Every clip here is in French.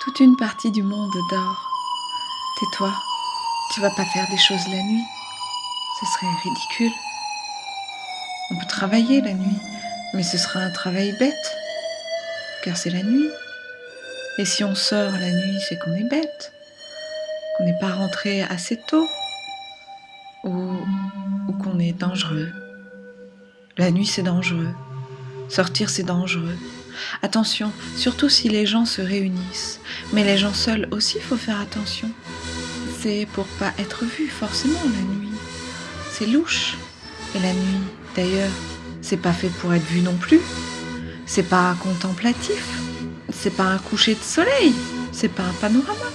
toute une partie du monde dort. Tais-toi, tu vas pas faire des choses la nuit. Ce serait ridicule. On peut travailler la nuit, mais ce sera un travail bête, car c'est la nuit. Et si on sort la nuit, c'est qu'on est bête, qu'on n'est pas rentré assez tôt, ou, ou qu'on est dangereux. La nuit, c'est dangereux. Sortir, c'est dangereux. Attention, surtout si les gens se réunissent. Mais les gens seuls aussi, faut faire attention. C'est pour pas être vu forcément la nuit. C'est louche. Et la nuit, d'ailleurs, c'est pas fait pour être vu non plus. C'est pas contemplatif. C'est pas un coucher de soleil. C'est pas un panorama.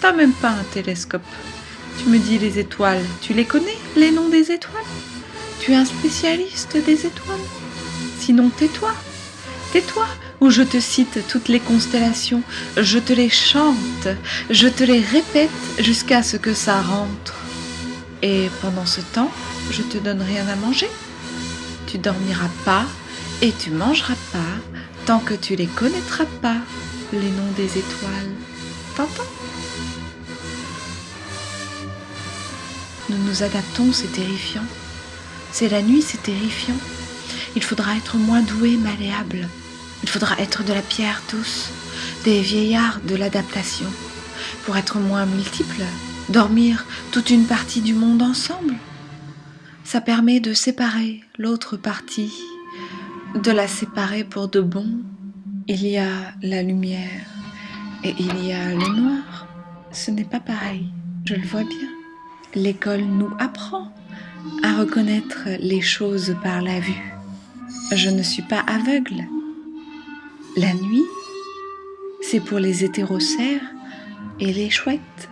T'as même pas un télescope. Tu me dis les étoiles, tu les connais, les noms des étoiles? Tu es un spécialiste des étoiles? Sinon tais-toi. Tais-toi, ou je te cite toutes les constellations, je te les chante, je te les répète jusqu'à ce que ça rentre. Et pendant ce temps, je te donne rien à manger. Tu dormiras pas et tu mangeras pas tant que tu les connaîtras pas, les noms des étoiles. T'entends? Nous nous adaptons, c'est terrifiant. C'est la nuit, c'est terrifiant. Il faudra être moins doué, malléable. Il faudra être de la pierre tous, des vieillards de l'adaptation, pour être moins multiples, dormir toute une partie du monde ensemble. Ça permet de séparer l'autre partie, de la séparer pour de bon. Il y a la lumière et il y a le noir. Ce n'est pas pareil, je le vois bien. L'école nous apprend à reconnaître les choses par la vue. Je ne suis pas aveugle. La nuit, c'est pour les hétérocères et les chouettes.